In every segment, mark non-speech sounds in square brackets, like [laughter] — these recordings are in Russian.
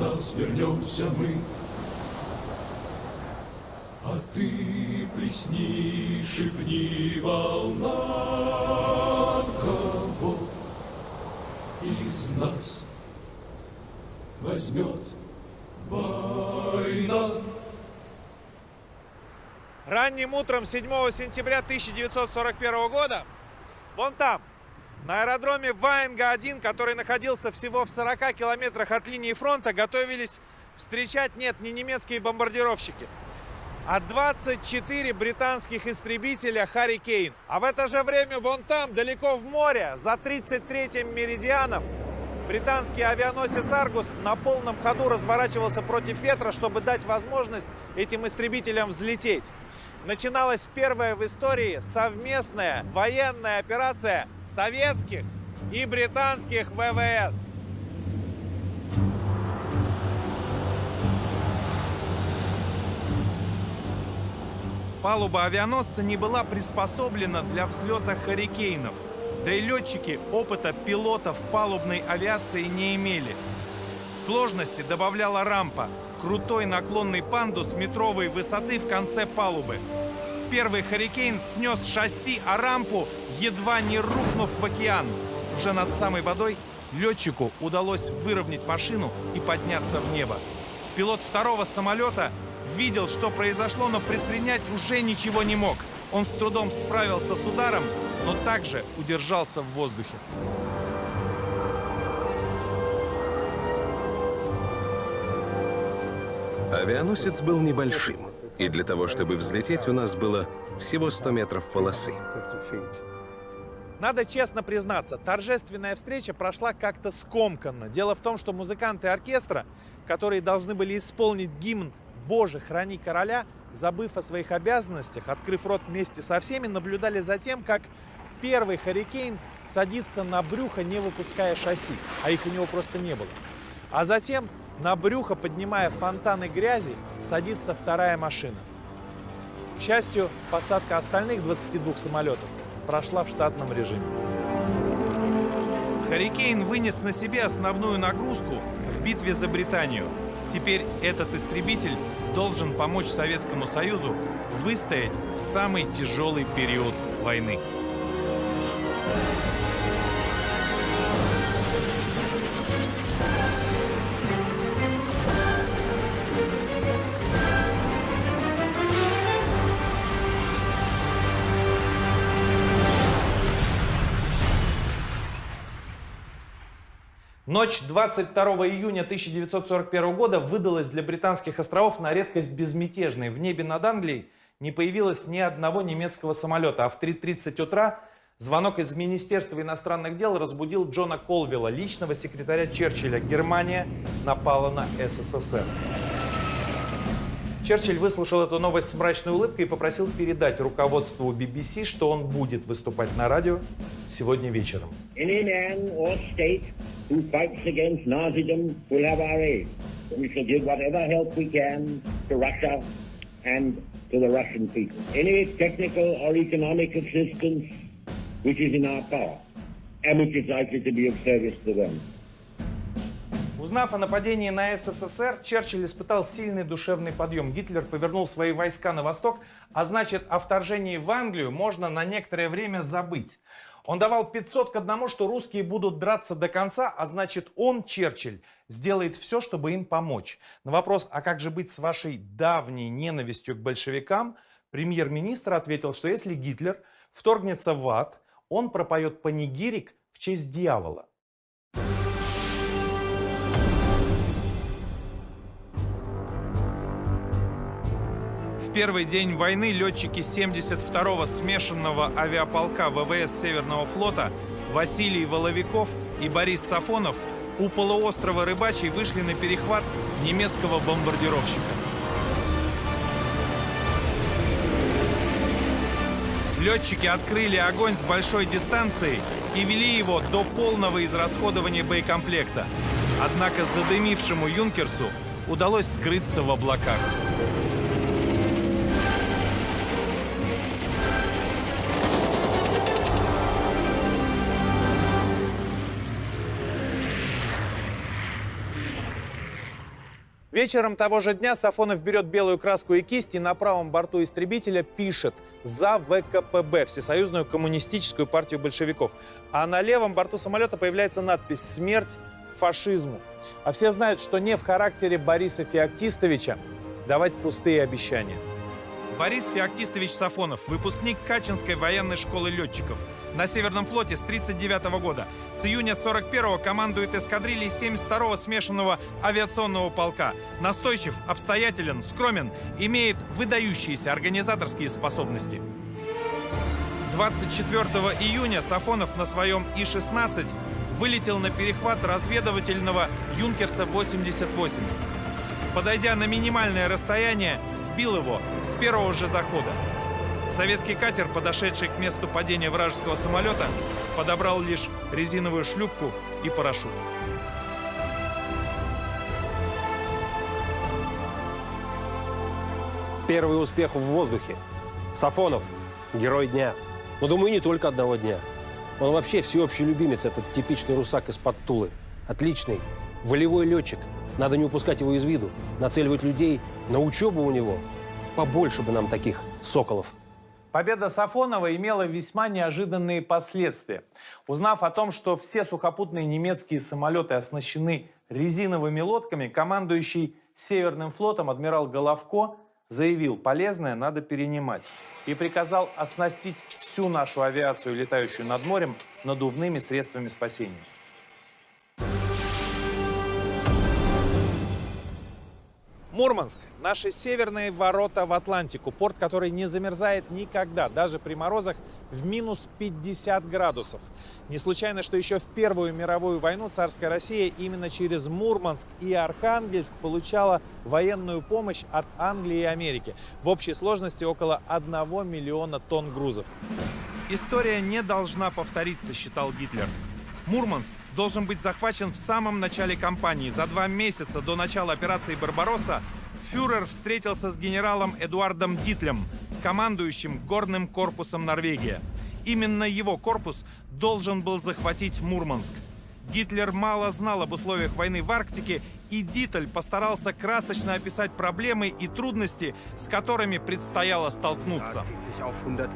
нас, вернемся мы. А ты плесни, шепни волнам Кого из нас возьмет война? Ранним утром 7 сентября 1941 года, вон там, на аэродроме Ваенга-1, который находился всего в 40 километрах от линии фронта, готовились встречать, нет, не немецкие бомбардировщики, а 24 британских истребителя «Харри Кейн». А в это же время вон там, далеко в море, за 33-м меридианом, британский авианосец «Аргус» на полном ходу разворачивался против ветра, чтобы дать возможность этим истребителям взлететь. Начиналась первая в истории совместная военная операция советских и британских ВВС. Палуба авианосца не была приспособлена для взлета «Харрикейнов». Да и летчики опыта пилотов палубной авиации не имели. Сложности добавляла рампа, крутой наклонный пандус метровой высоты в конце палубы. Первый «Харрикейн» снес шасси, а рампу, едва не рухнув в океан. Уже над самой водой летчику удалось выровнять машину и подняться в небо. Пилот второго самолета видел, что произошло, но предпринять уже ничего не мог. Он с трудом справился с ударом, но также удержался в воздухе. Авианосец был небольшим, и для того, чтобы взлететь, у нас было всего 100 метров полосы. Надо честно признаться, торжественная встреча прошла как-то скомканно. Дело в том, что музыканты оркестра, которые должны были исполнить гимн «Боже, храни короля», забыв о своих обязанностях, открыв рот вместе со всеми, наблюдали за тем, как первый «Харрикейн» садится на брюхо, не выпуская шасси, а их у него просто не было. А затем на брюхо, поднимая фонтаны грязи, садится вторая машина. К счастью, посадка остальных 22 самолетов прошла в штатном режиме. Харрикейн вынес на себе основную нагрузку в битве за Британию. Теперь этот истребитель должен помочь Советскому Союзу выстоять в самый тяжелый период войны. Ночь 22 июня 1941 года выдалась для британских островов на редкость безмятежной. В небе над Англией не появилось ни одного немецкого самолета, а в 3.30 утра звонок из Министерства иностранных дел разбудил Джона Колвилла, личного секретаря Черчилля. Германия напала на СССР. Черчилль выслушал эту новость с мрачной улыбкой и попросил передать руководству BBC, что он будет выступать на радио сегодня вечером. And to the Russian people. Any technical or economic assistance which is in our power and which is likely to be of service to them. Узнав о нападении на СССР, Черчилль испытал сильный душевный подъем. Гитлер повернул свои войска на восток, а значит о вторжении в Англию можно на некоторое время забыть. Он давал 500 к одному, что русские будут драться до конца, а значит он, Черчилль, сделает все, чтобы им помочь. На вопрос, а как же быть с вашей давней ненавистью к большевикам, премьер-министр ответил, что если Гитлер вторгнется в ад, он пропоет панигирик в честь дьявола. В первый день войны летчики 72-го смешанного авиаполка ВВС Северного флота Василий Воловиков и Борис Сафонов у полуострова Рыбачий вышли на перехват немецкого бомбардировщика. Летчики открыли огонь с большой дистанции и вели его до полного израсходования боекомплекта. Однако задымившему «Юнкерсу» удалось скрыться в облаках. Вечером того же дня Сафонов берет белую краску и кисть и на правом борту истребителя пишет «За ВКПБ» – Всесоюзную коммунистическую партию большевиков. А на левом борту самолета появляется надпись «Смерть фашизму». А все знают, что не в характере Бориса Феоктистовича давать пустые обещания. Борис Феоктистович Сафонов, выпускник Качинской военной школы летчиков. На Северном флоте с 1939 года. С июня 41-го командует эскадрильей 72-го смешанного авиационного полка. Настойчив, обстоятелен, скромен, имеет выдающиеся организаторские способности. 24 июня Сафонов на своем И-16 вылетел на перехват разведывательного «Юнкерса-88». Подойдя на минимальное расстояние, сбил его с первого же захода. Советский катер, подошедший к месту падения вражеского самолета, подобрал лишь резиновую шлюпку и парашют. Первый успех в воздухе. Сафонов – герой дня. Но, думаю, не только одного дня. Он вообще всеобщий любимец, этот типичный русак из-под Тулы. Отличный, волевой летчик. Надо не упускать его из виду, нацеливать людей на учебу у него. Побольше бы нам таких соколов. Победа Сафонова имела весьма неожиданные последствия. Узнав о том, что все сухопутные немецкие самолеты оснащены резиновыми лодками, командующий Северным флотом адмирал Головко заявил, полезное надо перенимать, и приказал оснастить всю нашу авиацию, летающую над морем, надувными средствами спасения. Мурманск – наши северные ворота в Атлантику. Порт, который не замерзает никогда, даже при морозах в минус 50 градусов. Не случайно, что еще в Первую мировую войну царская Россия именно через Мурманск и Архангельск получала военную помощь от Англии и Америки. В общей сложности около 1 миллиона тонн грузов. История не должна повториться, считал Гитлер. Мурманск должен быть захвачен в самом начале кампании. За два месяца до начала операции «Барбаросса» фюрер встретился с генералом Эдуардом Дитлем, командующим горным корпусом Норвегия. Именно его корпус должен был захватить Мурманск – Гитлер мало знал об условиях войны в Арктике, и Диттель постарался красочно описать проблемы и трудности, с которыми предстояло столкнуться.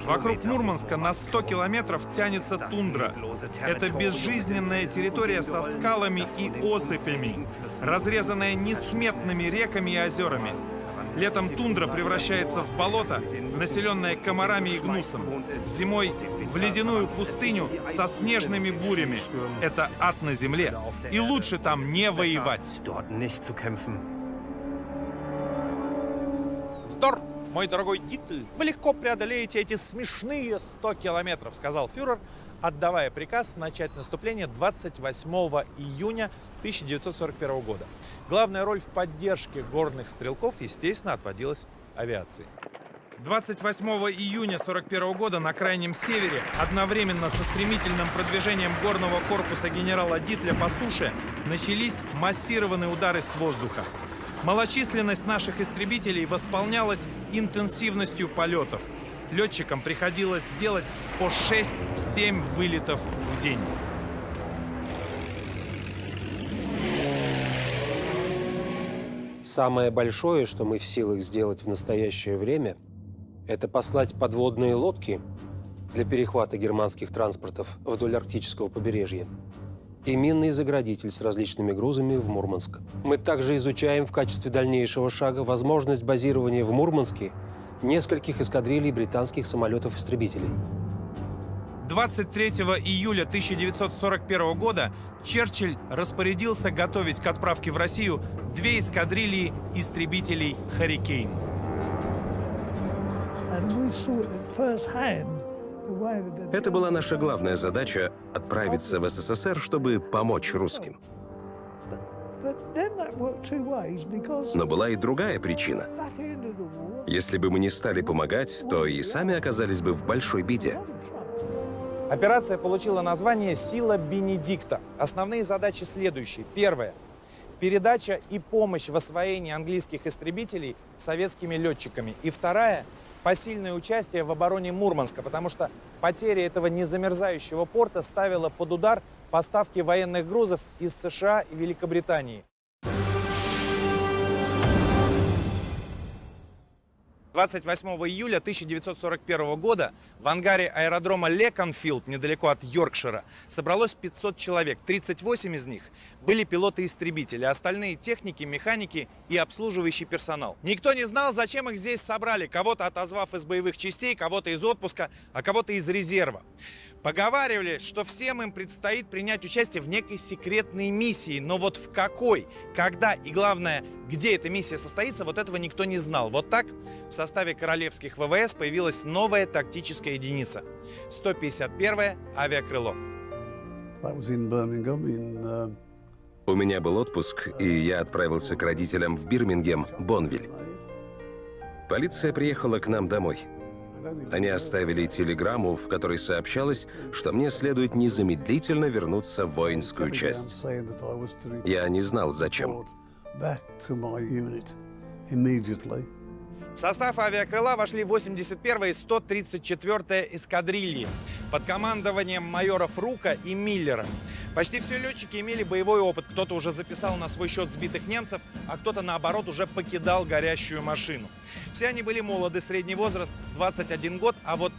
Вокруг Мурманска на 100 километров тянется тундра. Это безжизненная территория со скалами и осыпями, разрезанная несметными реками и озерами. Летом тундра превращается в болото, населенное комарами и гнусом. Зимой в ледяную пустыню со снежными бурями. Это ад на земле. И лучше там не воевать. Вздор, мой дорогой Дитль. Вы легко преодолеете эти смешные 100 километров, сказал фюрер, отдавая приказ начать наступление 28 июня 1941 года. Главная роль в поддержке горных стрелков, естественно, отводилась авиации. 28 июня 1941 года на Крайнем Севере одновременно со стремительным продвижением горного корпуса генерала Дитля по суше начались массированные удары с воздуха. Малочисленность наших истребителей восполнялась интенсивностью полетов. Летчикам приходилось делать по 6-7 вылетов в день. Самое большое, что мы в силах сделать в настоящее время, это послать подводные лодки для перехвата германских транспортов вдоль арктического побережья и минный заградитель с различными грузами в Мурманск. Мы также изучаем в качестве дальнейшего шага возможность базирования в Мурманске нескольких эскадрилей британских самолетов-истребителей. 23 июля 1941 года Черчилль распорядился готовить к отправке в Россию две эскадрильи истребителей «Харрикейн». Это была наша главная задача — отправиться в СССР, чтобы помочь русским. Но была и другая причина. Если бы мы не стали помогать, то и сами оказались бы в большой беде. Операция получила название «Сила Бенедикта». Основные задачи следующие. Первое. Передача и помощь в освоении английских истребителей советскими летчиками. И вторая – посильное участие в обороне Мурманска, потому что потеря этого незамерзающего порта ставила под удар поставки военных грузов из США и Великобритании. 28 июля 1941 года в ангаре аэродрома Леконфилд, недалеко от Йоркшира, собралось 500 человек. 38 из них были пилоты-истребители, а остальные техники, механики и обслуживающий персонал. Никто не знал, зачем их здесь собрали, кого-то отозвав из боевых частей, кого-то из отпуска, а кого-то из резерва. Поговаривали, что всем им предстоит принять участие в некой секретной миссии, но вот в какой, когда и главное, где эта миссия состоится, вот этого никто не знал. Вот так в составе королевских ВВС появилась новая тактическая единица – 151-е авиакрыло. У меня был отпуск, и я отправился к родителям в Бирмингем, Бонвиль. Полиция приехала к нам домой. Они оставили телеграмму, в которой сообщалось, что мне следует незамедлительно вернуться в воинскую часть. Я не знал, зачем. В состав авиакрыла вошли 81-я и 134-я эскадрильи под командованием майоров Рука и Миллера. Почти все летчики имели боевой опыт. Кто-то уже записал на свой счет сбитых немцев, а кто-то, наоборот, уже покидал горящую машину. Все они были молоды, средний возраст 21 год, а вот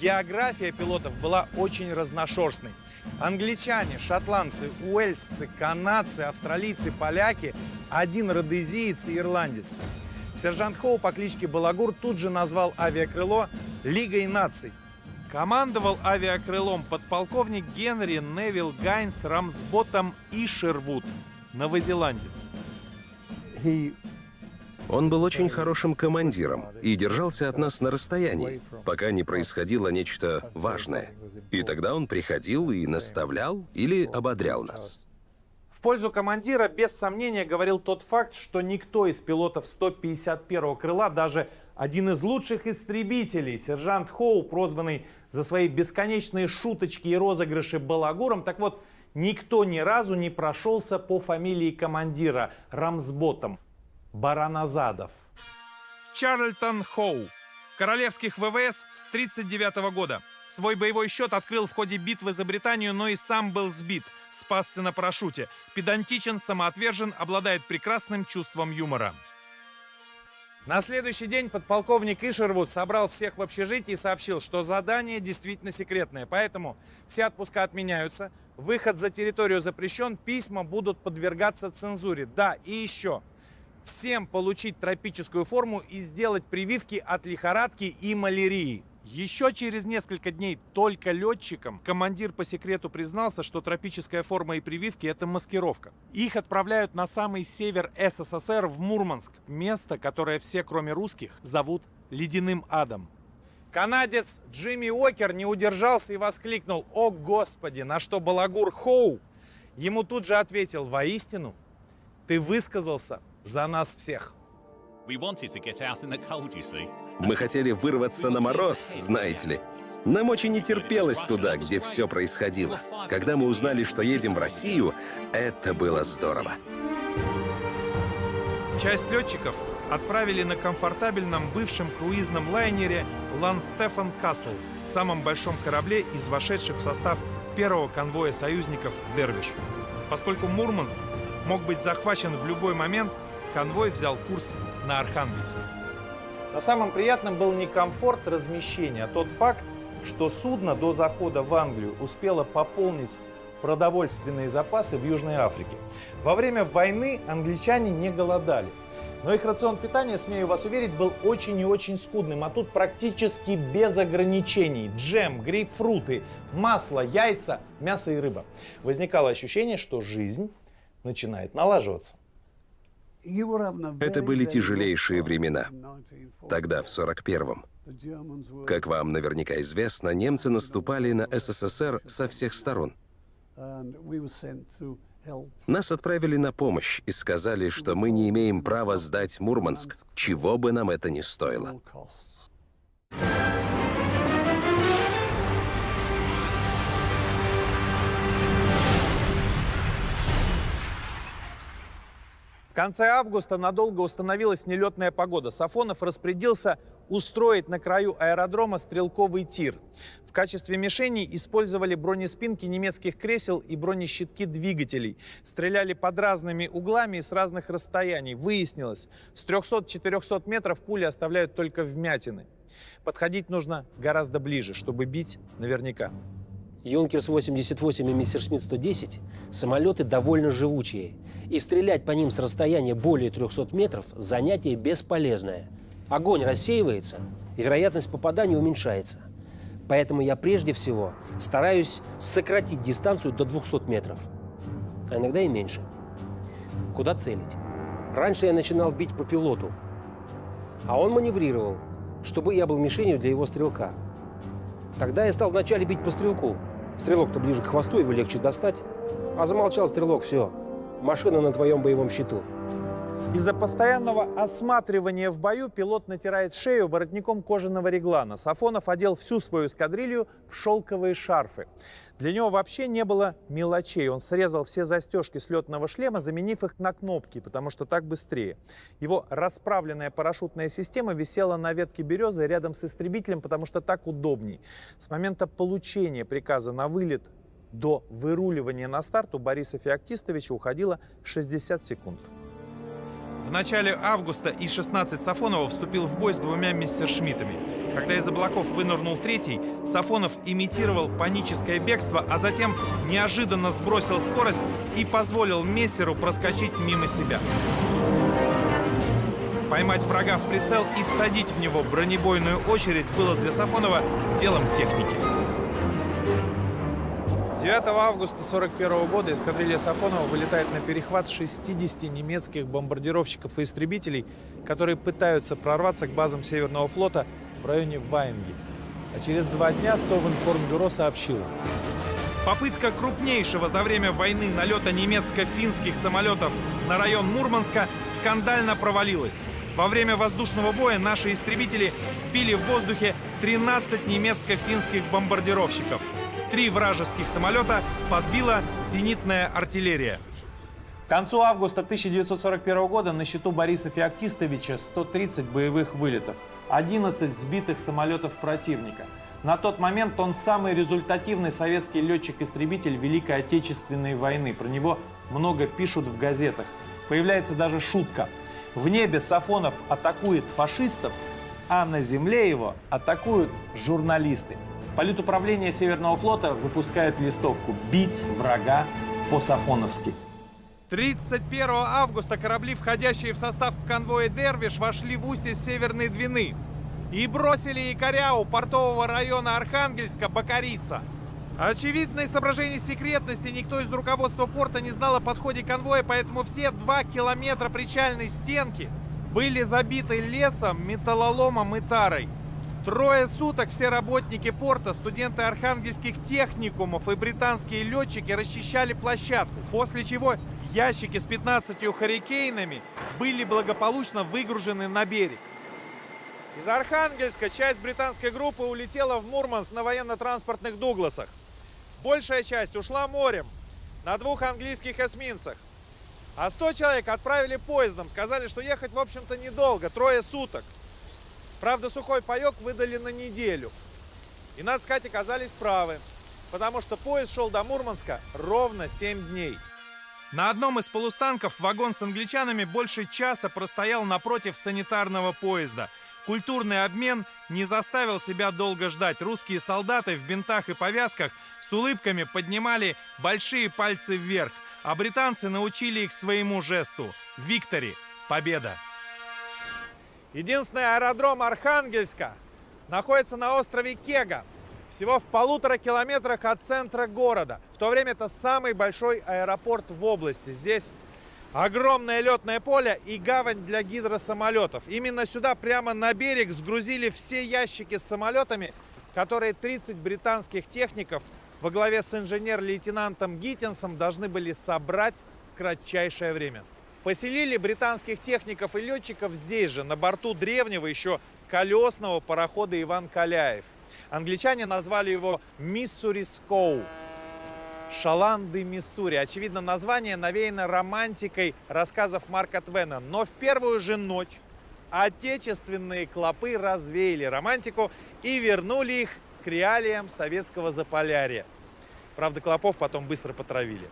география пилотов была очень разношерстной. Англичане, шотландцы, уэльсцы, канадцы, австралийцы, поляки, один родезиец и ирландец. Сержант Хоу по кличке Балагур тут же назвал авиакрыло «Лигой наций». Командовал авиакрылом подполковник Генри Невилл Гайнс Рамсботом Ишервуд, новозеландец. He Он был очень хорошим командиром и держался от нас на расстоянии, пока не происходило нечто важное. И тогда он приходил и наставлял или ободрял нас. В пользу командира без сомнения говорил тот факт, что никто из пилотов 151-го крыла, даже один из лучших истребителей, сержант Хоу, прозванный за свои бесконечные шуточки и розыгрыши балагуром, так вот, никто ни разу не прошелся по фамилии командира Рамсботом. Бараназадов. Чарльтон Хоу. Королевских ВВС с 1939 года. Свой боевой счет открыл в ходе битвы за Британию, но и сам был сбит. Спасся на парашюте. Педантичен, самоотвержен, обладает прекрасным чувством юмора. На следующий день подполковник Ишервуд собрал всех в общежитии и сообщил, что задание действительно секретное, поэтому все отпуска отменяются, выход за территорию запрещен, письма будут подвергаться цензуре. Да, и еще. Всем получить тропическую форму и сделать прививки от лихорадки и малярии. Еще через несколько дней только летчикам командир по секрету признался, что тропическая форма и прививки – это маскировка. Их отправляют на самый север СССР, в Мурманск, место, которое все, кроме русских, зовут Ледяным Адом. Канадец Джимми Уокер не удержался и воскликнул «О, Господи!», на что Балагур Хоу ему тут же ответил «Воистину, ты высказался за нас всех». We wanted to get out in the cold, you see. Мы хотели вырваться на мороз, знаете ли. Нам очень не терпелось туда, где все происходило. Когда мы узнали, что едем в Россию, это было здорово. Часть летчиков отправили на комфортабельном бывшем круизном лайнере Ланстефан Касл, самом большом корабле из вошедших в состав первого конвоя союзников «Дервиш». Поскольку Мурманск мог быть захвачен в любой момент, конвой взял курс на Архангельск. Но самым приятным был не комфорт размещения, а тот факт, что судно до захода в Англию успело пополнить продовольственные запасы в Южной Африке. Во время войны англичане не голодали. Но их рацион питания, смею вас уверить, был очень и очень скудным, а тут практически без ограничений. Джем, грейпфруты, масло, яйца, мясо и рыба. Возникало ощущение, что жизнь начинает налаживаться. Это были тяжелейшие времена. Тогда, в 41-м. Как вам наверняка известно, немцы наступали на СССР со всех сторон. Нас отправили на помощь и сказали, что мы не имеем права сдать Мурманск, чего бы нам это ни стоило. В конце августа надолго установилась нелетная погода. Сафонов распорядился устроить на краю аэродрома стрелковый тир. В качестве мишеней использовали бронеспинки немецких кресел и бронещитки двигателей. Стреляли под разными углами и с разных расстояний. Выяснилось, с 300-400 метров пули оставляют только вмятины. Подходить нужно гораздо ближе, чтобы бить наверняка. Юнкерс 88 и Мессершмитт 110 – самолеты довольно живучие. И стрелять по ним с расстояния более 300 метров – занятие бесполезное. Огонь рассеивается, и вероятность попадания уменьшается. Поэтому я прежде всего стараюсь сократить дистанцию до 200 метров. А иногда и меньше. Куда целить? Раньше я начинал бить по пилоту, а он маневрировал, чтобы я был мишенью для его стрелка. Тогда я стал вначале бить по стрелку. Стрелок-то ближе к хвосту, его легче достать. А замолчал стрелок, все. Машина на твоем боевом счету. Из-за постоянного осматривания в бою пилот натирает шею воротником кожаного реглана. Сафонов одел всю свою эскадрилью в шелковые шарфы. Для него вообще не было мелочей. Он срезал все застежки с летного шлема, заменив их на кнопки, потому что так быстрее. Его расправленная парашютная система висела на ветке березы рядом с истребителем, потому что так удобней. С момента получения приказа на вылет до выруливания на старт у Бориса Феоктистовича уходило 60 секунд. В начале августа И-16 Сафонова вступил в бой с двумя мессершмиттами. Когда из облаков вынырнул третий, Сафонов имитировал паническое бегство, а затем неожиданно сбросил скорость и позволил мессеру проскочить мимо себя. Поймать врага в прицел и всадить в него бронебойную очередь было для Сафонова делом техники. 9 августа 1941 года эскадрилья Сафонова вылетает на перехват 60 немецких бомбардировщиков и истребителей, которые пытаются прорваться к базам Северного флота в районе Ваенги. А через два дня Совинформбюро сообщило. Попытка крупнейшего за время войны налета немецко-финских самолетов на район Мурманска скандально провалилась. Во время воздушного боя наши истребители сбили в воздухе 13 немецко-финских бомбардировщиков. Три вражеских самолета подбила зенитная артиллерия. К концу августа 1941 года на счету Бориса Феоктистовича 130 боевых вылетов, 11 сбитых самолетов противника. На тот момент он самый результативный советский летчик-истребитель Великой Отечественной войны. Про него много пишут в газетах. Появляется даже шутка. В небе Сафонов атакует фашистов, а на земле его атакуют журналисты. Политуправление Северного флота выпускает листовку «Бить врага по-сафоновски». 31 августа корабли, входящие в состав конвоя «Дервиш», вошли в устье Северной Двины и бросили якоря у портового района Архангельска Бакарица. Очевидно, из соображений секретности никто из руководства порта не знал о подходе конвоя, поэтому все два километра причальной стенки были забиты лесом, металлоломом и тарой. Трое суток все работники порта, студенты архангельских техникумов и британские летчики расчищали площадку, после чего ящики с 15 харикейнами были благополучно выгружены на берег. Из Архангельска часть британской группы улетела в Мурманск на военно-транспортных «Дугласах». Большая часть ушла морем на двух английских эсминцах. А 100 человек отправили поездом, сказали, что ехать, в общем-то, недолго, трое суток. Правда, сухой паек выдали на неделю. И, надо сказать, оказались правы, потому что поезд шел до Мурманска ровно 7 дней. На одном из полустанков вагон с англичанами больше часа простоял напротив санитарного поезда. Культурный обмен не заставил себя долго ждать. Русские солдаты в бинтах и повязках с улыбками поднимали большие пальцы вверх, а британцы научили их своему жесту. Виктори! Победа! Единственный аэродром Архангельска находится на острове Кега, всего в полутора километрах от центра города. В то время это самый большой аэропорт в области. Здесь Огромное летное поле и гавань для гидросамолетов. Именно сюда, прямо на берег, сгрузили все ящики с самолетами, которые 30 британских техников во главе с инженер-лейтенантом Гиттинсом должны были собрать в кратчайшее время. Поселили британских техников и летчиков здесь же, на борту древнего еще колесного парохода Иван Каляев. Англичане назвали его Миссури Скоу. Шаланды, Миссури. Очевидно, название навеяно романтикой рассказов Марка Твена. Но в первую же ночь отечественные клопы развеяли романтику и вернули их к реалиям советского Заполярья. Правда, клопов потом быстро потравили.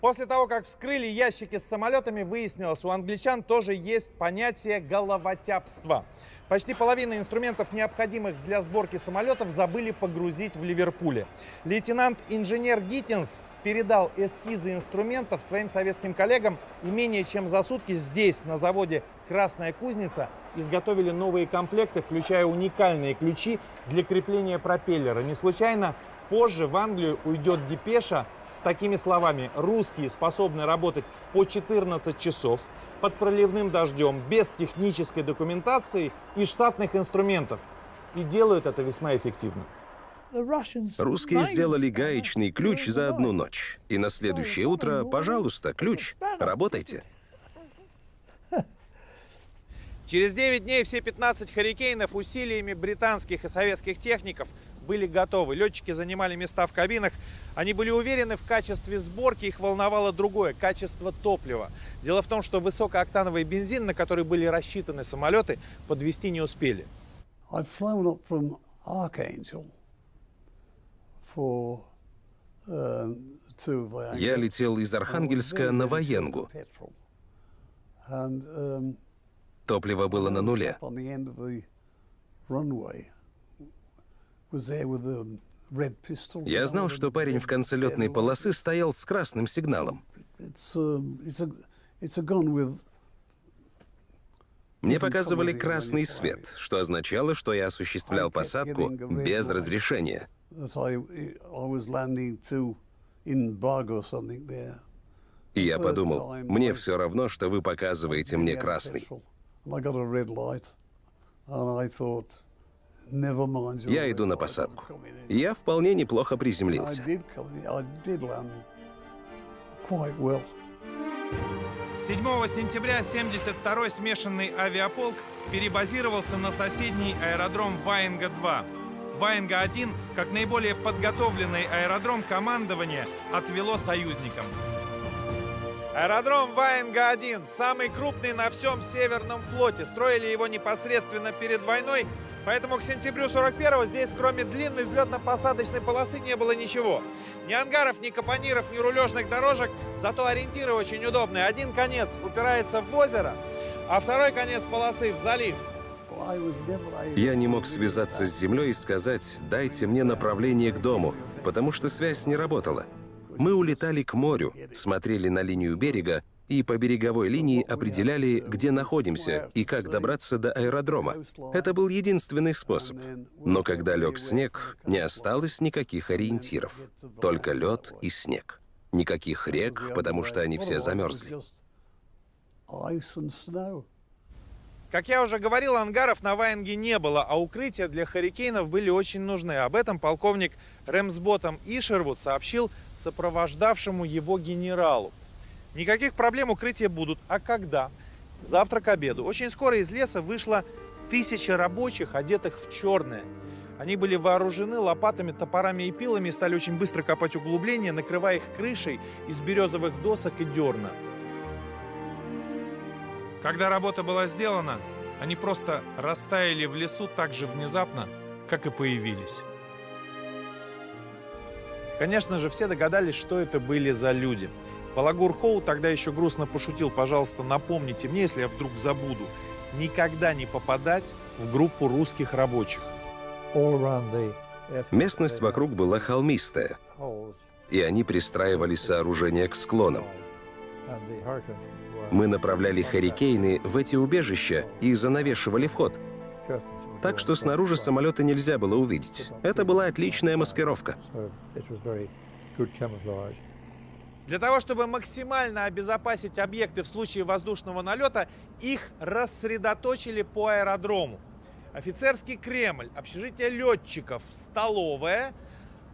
После того, как вскрыли ящики с самолетами, выяснилось, у англичан тоже есть понятие головотяпства. Почти половина инструментов, необходимых для сборки самолетов, забыли погрузить в Ливерпуле. Лейтенант-инженер Гиттинс передал эскизы инструментов своим советским коллегам и менее чем за сутки здесь, на заводе «Красная кузница», изготовили новые комплекты, включая уникальные ключи для крепления пропеллера. Не случайно Позже в Англию уйдет депеша с такими словами. Русские способны работать по 14 часов под проливным дождем, без технической документации и штатных инструментов. И делают это весьма эффективно. Русские сделали гаечный ключ за одну ночь. И на следующее утро, пожалуйста, ключ, работайте. Через 9 дней все 15 «Харикейнов» усилиями британских и советских техников были готовы. Летчики занимали места в кабинах. Они были уверены в качестве сборки, их волновало другое – качество топлива. Дело в том, что высокооктановый бензин, на который были рассчитаны самолеты, подвести не успели. Я летел из Архангельска на Военгу. Топливо было на нуле. Я знал, что парень в конце летной полосы стоял с красным сигналом. Мне показывали красный свет, что означало, что я осуществлял посадку без разрешения. И я подумал, мне все равно, что вы показываете мне красный. Я иду на посадку. Я вполне неплохо приземлился. 7 сентября 72-й смешанный авиаполк перебазировался на соседний аэродром Ваенга-2. Ваенга-1, как наиболее подготовленный аэродром командования, отвело союзникам. Аэродром Ваенга-1, самый крупный на всем Северном флоте. Строили его непосредственно перед войной Поэтому к сентябрю 41-го здесь, кроме длинной взлетно-посадочной полосы, не было ничего. Ни ангаров, ни капониров, ни рулежных дорожек, зато ориентиры очень удобные. Один конец упирается в озеро, а второй конец полосы в залив. Я не мог связаться с землей и сказать, дайте мне направление к дому, потому что связь не работала. Мы улетали к морю, смотрели на линию берега и по береговой линии определяли, где находимся и как добраться до аэродрома. Это был единственный способ. Но когда лег снег, не осталось никаких ориентиров. Только лед и снег. Никаких рек, потому что они все замерзли. Как я уже говорил, ангаров на Ваенге не было, а укрытия для харикейнов были очень нужны. Об этом полковник Рэмсботом Ишервуд сообщил сопровождавшему его генералу. Никаких проблем укрытия будут. А когда? Завтра к обеду. Очень скоро из леса вышло тысяча рабочих, одетых в черное. Они были вооружены лопатами, топорами и пилами и стали очень быстро копать углубления, накрывая их крышей из березовых досок и дерна. Когда работа была сделана, они просто растаяли в лесу так же внезапно, как и появились. Конечно же, все догадались, что это были за люди – Балагур Хоу тогда еще грустно пошутил, пожалуйста, напомните мне, если я вдруг забуду, никогда не попадать в группу русских рабочих. Местность вокруг была холмистая, и они пристраивали сооружения к склонам. Мы направляли харикейны в эти убежища и занавешивали вход. Так что снаружи самолета нельзя было увидеть. Это была отличная маскировка. Для того, чтобы максимально обезопасить объекты в случае воздушного налета, их рассредоточили по аэродрому. Офицерский Кремль, общежитие летчиков, столовая,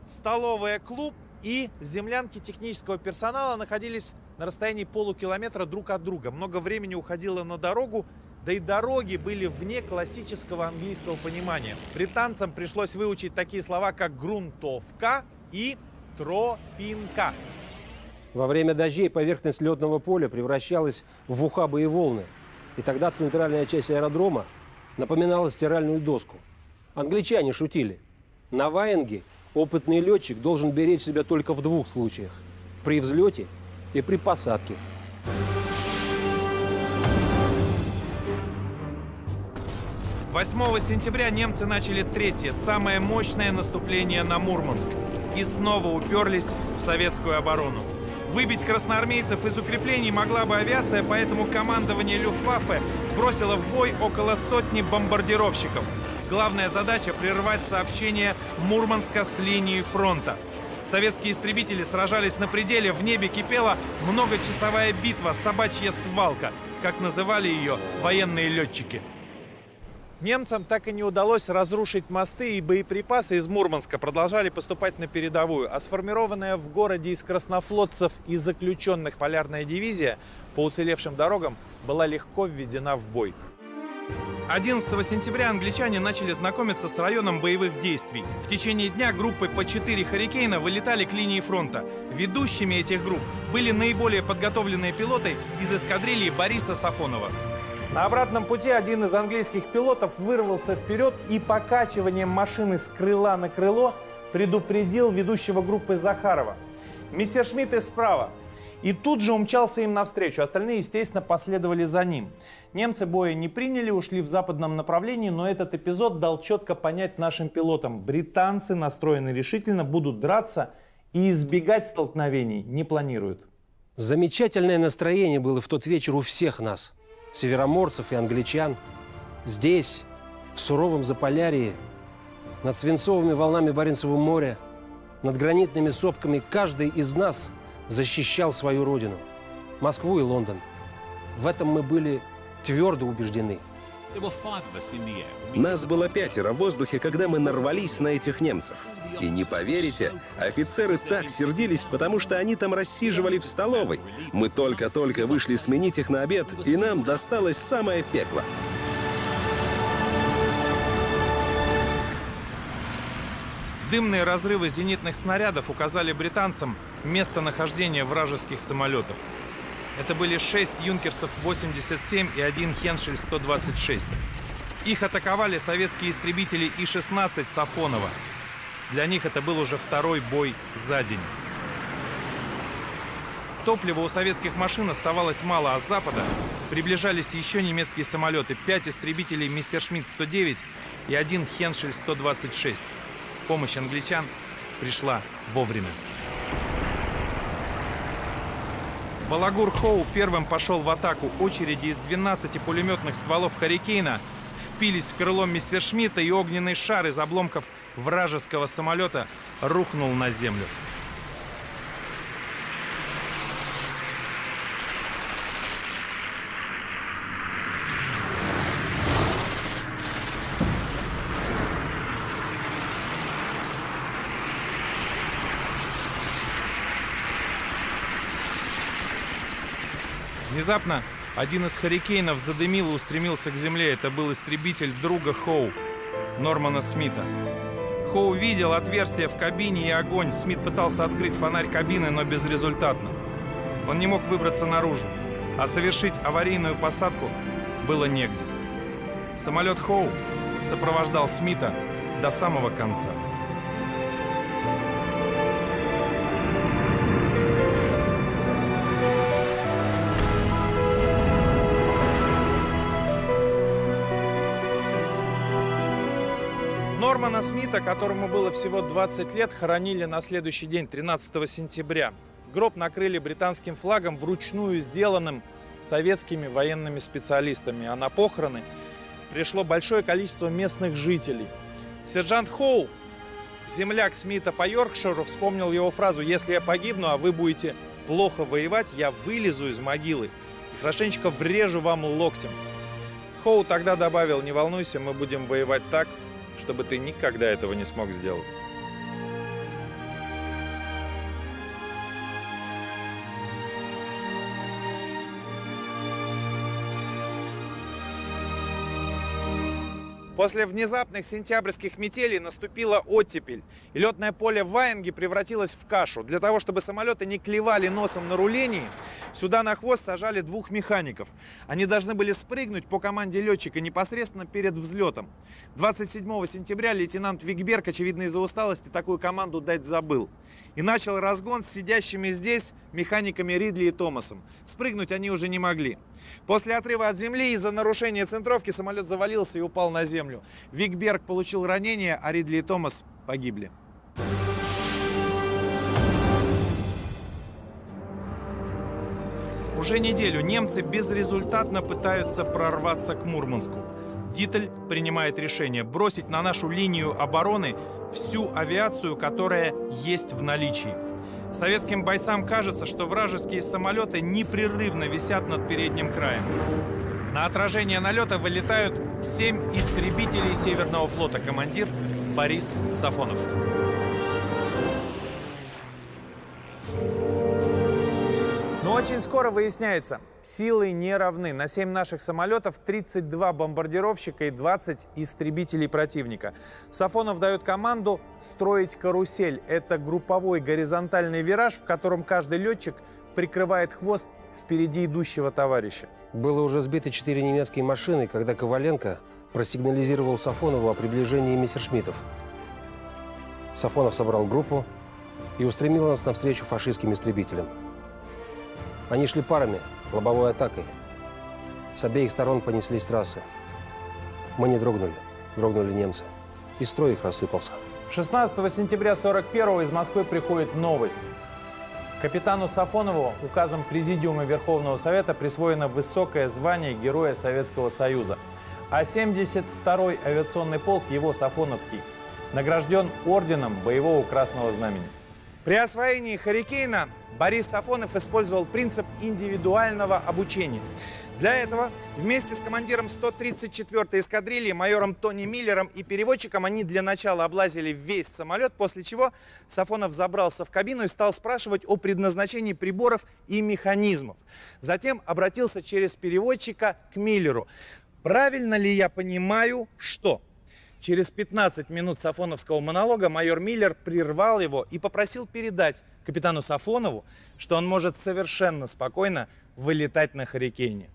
столовая клуб и землянки технического персонала находились на расстоянии полукилометра друг от друга. Много времени уходило на дорогу, да и дороги были вне классического английского понимания. Британцам пришлось выучить такие слова, как грунтовка и тропинка. Во время дождей поверхность летного поля превращалась в ухабы и волны. И тогда центральная часть аэродрома напоминала стиральную доску. Англичане шутили. На Ваенге опытный летчик должен беречь себя только в двух случаях. При взлете и при посадке. Восьмого сентября немцы начали третье, самое мощное наступление на Мурманск. И снова уперлись в советскую оборону. Выбить красноармейцев из укреплений могла бы авиация, поэтому командование Люфтваффе бросило в бой около сотни бомбардировщиков. Главная задача – прервать сообщение Мурманска с линии фронта. Советские истребители сражались на пределе, в небе кипела многочасовая битва, собачья свалка, как называли ее военные летчики. Немцам так и не удалось разрушить мосты и боеприпасы из Мурманска продолжали поступать на передовую, а сформированная в городе из краснофлотцев и заключенных полярная дивизия по уцелевшим дорогам была легко введена в бой. 11 сентября англичане начали знакомиться с районом боевых действий. В течение дня группы по 4 «Харикейна» вылетали к линии фронта. Ведущими этих групп были наиболее подготовленные пилоты из эскадрильи Бориса Сафонова. На обратном пути один из английских пилотов вырвался вперед и покачиванием машины с крыла на крыло предупредил ведущего группы Захарова. Мистер Шмидт и справа. И тут же умчался им навстречу. Остальные, естественно, последовали за ним. Немцы боя не приняли, ушли в западном направлении, но этот эпизод дал четко понять нашим пилотам. Британцы настроены решительно, будут драться и избегать столкновений не планируют. Замечательное настроение было в тот вечер у всех нас – североморцев и англичан. Здесь, в суровом Заполярье, над свинцовыми волнами Баренцева моря, над гранитными сопками каждый из нас защищал свою родину – Москву и Лондон. В этом мы были твердо убеждены – нас было пятеро в воздухе, когда мы нарвались на этих немцев. И не поверите, офицеры так сердились, потому что они там рассиживали в столовой. Мы только-только вышли сменить их на обед, и нам досталось самое пекло. Дымные разрывы зенитных снарядов указали британцам местонахождение вражеских самолетов. Это были 6 юнкерсов 87 и один Хеншель 126. Их атаковали советские истребители И-16 Сафонова. Для них это был уже второй бой за день. Топлива у советских машин оставалось мало, а с запада приближались еще немецкие самолеты. Пять истребителей Мессершмитт-109 и один Хеншель-126. Помощь англичан пришла вовремя. Балагур Хоу первым пошел в атаку. Очереди из 12 пулеметных стволов «Харикейна» впились в крыло Мессершмитта, и огненный шар из обломков вражеского самолета рухнул на землю. Внезапно один из «Харикейнов» задымил и устремился к земле. Это был истребитель друга Хоу, Нормана Смита. Хоу видел отверстие в кабине и огонь. Смит пытался открыть фонарь кабины, но безрезультатно. Он не мог выбраться наружу, а совершить аварийную посадку было негде. Самолет Хоу сопровождал Смита до самого конца. Нормана Смита, которому было всего 20 лет, хоронили на следующий день, 13 сентября. Гроб накрыли британским флагом, вручную сделанным советскими военными специалистами. А на похороны пришло большое количество местных жителей. Сержант Хоу, земляк Смита по Йоркширу, вспомнил его фразу «Если я погибну, а вы будете плохо воевать, я вылезу из могилы и хорошенечко врежу вам локтем. Хоу тогда добавил, не волнуйся, мы будем воевать так, чтобы ты никогда этого не смог сделать. После внезапных сентябрьских метелей наступила оттепель, и летное поле в Ваенге превратилось в кашу. Для того, чтобы самолеты не клевали носом на рулении, сюда на хвост сажали двух механиков. Они должны были спрыгнуть по команде летчика непосредственно перед взлетом. 27 сентября лейтенант Викберг, очевидно из-за усталости, такую команду дать забыл. И начал разгон с сидящими здесь механиками Ридли и Томасом. Спрыгнуть они уже не могли. После отрыва от земли из-за нарушения центровки самолет завалился и упал на землю. Викберг получил ранение, а Ридли и Томас погибли. Уже неделю немцы безрезультатно пытаются прорваться к Мурманску. Дитель принимает решение бросить на нашу линию обороны всю авиацию, которая есть в наличии. Советским бойцам кажется, что вражеские самолеты непрерывно висят над передним краем. На отражение налета вылетают семь истребителей Северного флота, командир Борис Сафонов. Очень скоро выясняется, силы не равны. На 7 наших самолетов 32 бомбардировщика и 20 истребителей противника. Сафонов дает команду строить карусель. Это групповой горизонтальный вираж, в котором каждый летчик прикрывает хвост впереди идущего товарища. Было уже сбито четыре немецкие машины, когда Коваленко просигнализировал Сафонову о приближении мессершмиттов. Сафонов собрал группу и устремил нас навстречу фашистским истребителям. Они шли парами, лобовой атакой. С обеих сторон понеслись трассы. Мы не дрогнули, дрогнули немцы. И строй их рассыпался. 16 сентября 41 из Москвы приходит новость. Капитану Сафонову указом Президиума Верховного Совета присвоено высокое звание Героя Советского Союза. А 72-й авиационный полк, его Сафоновский, награжден орденом Боевого Красного Знамени. При освоении «Харикейна» Борис Сафонов использовал принцип индивидуального обучения. Для этого вместе с командиром 134-й эскадрильи, майором Тони Миллером и переводчиком они для начала облазили весь самолет, после чего Сафонов забрался в кабину и стал спрашивать о предназначении приборов и механизмов. Затем обратился через переводчика к Миллеру. Правильно ли я понимаю, что Через 15 минут сафоновского монолога майор Миллер прервал его и попросил передать капитану Сафонову, что он может совершенно спокойно вылетать на Харикейне.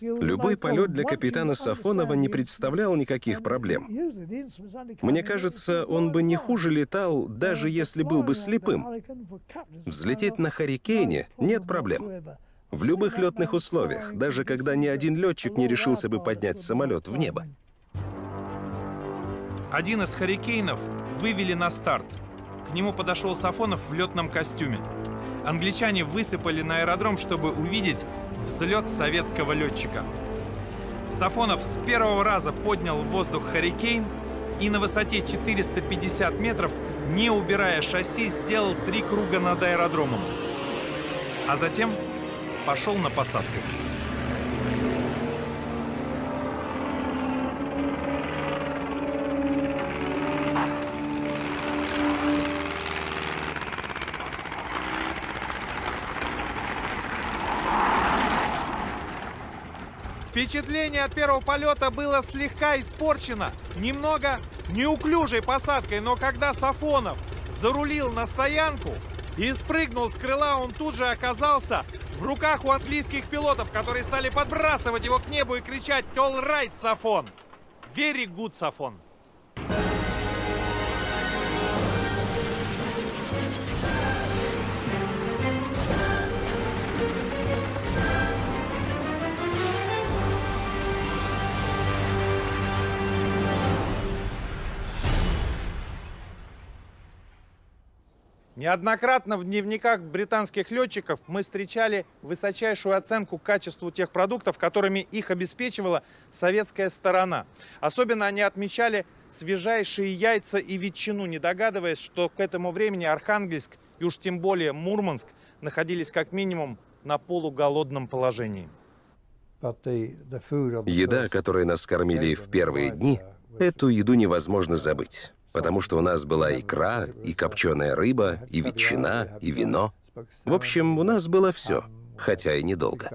Любой полет для капитана Сафонова не представлял никаких проблем. Мне кажется, он бы не хуже летал, даже если был бы слепым. Взлететь на Харикейне нет проблем. В любых летных условиях, даже когда ни один летчик не решился бы поднять самолет в небо. Один из «Харикейнов» вывели на старт. К нему подошел Сафонов в летном костюме. Англичане высыпали на аэродром, чтобы увидеть взлет советского летчика. Сафонов с первого раза поднял в воздух «Харикейн» и на высоте 450 метров, не убирая шасси, сделал три круга над аэродромом. А затем пошел на посадку. Впечатление от первого полета было слегка испорчено, немного неуклюжей посадкой, но когда Сафонов зарулил на стоянку и спрыгнул с крыла, он тут же оказался в руках у английских пилотов, которые стали подбрасывать его к небу и кричать «All right, Сафон!» «Very good, Сафон!» Неоднократно в дневниках британских летчиков мы встречали высочайшую оценку качеству тех продуктов, которыми их обеспечивала советская сторона. Особенно они отмечали свежайшие яйца и ветчину, не догадываясь, что к этому времени Архангельск и уж тем более Мурманск находились как минимум на полуголодном положении. Еда, которой нас кормили в первые дни, эту еду невозможно забыть. Потому что у нас была икра, и копченая рыба, и ветчина, и вино. В общем, у нас было все, хотя и недолго.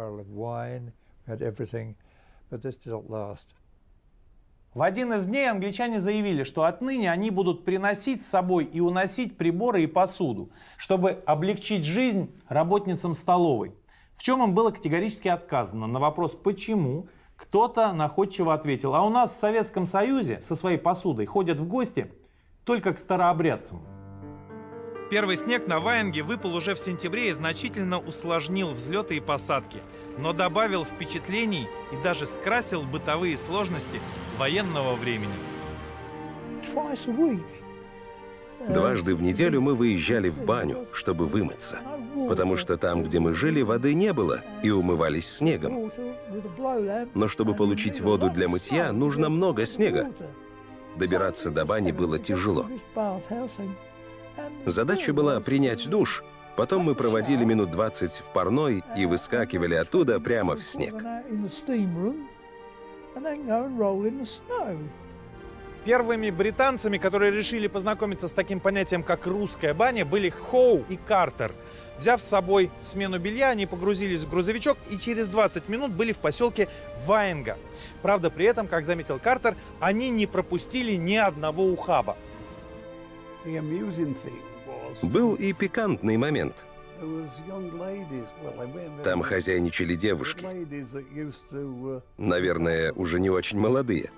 В один из дней англичане заявили, что отныне они будут приносить с собой и уносить приборы и посуду, чтобы облегчить жизнь работницам столовой. В чем им было категорически отказано. На вопрос «почему?» кто-то находчиво ответил, а у нас в Советском Союзе со своей посудой ходят в гости только к старообрядцам. Первый снег на Ваенге выпал уже в сентябре и значительно усложнил взлеты и посадки, но добавил впечатлений и даже скрасил бытовые сложности военного времени. Дважды в неделю мы выезжали в баню, чтобы вымыться. Потому что там, где мы жили, воды не было, и умывались снегом. Но чтобы получить воду для мытья, нужно много снега. Добираться до бани было тяжело. Задача была принять душ, потом мы проводили минут 20 в парной и выскакивали оттуда прямо в снег. Первыми британцами, которые решили познакомиться с таким понятием, как русская баня, были Хоу и Картер. Взяв с собой смену белья, они погрузились в грузовичок и через 20 минут были в поселке Ваенга. Правда, при этом, как заметил Картер, они не пропустили ни одного ухаба. Был и пикантный момент. Там хозяйничали девушки. Наверное, уже не очень молодые.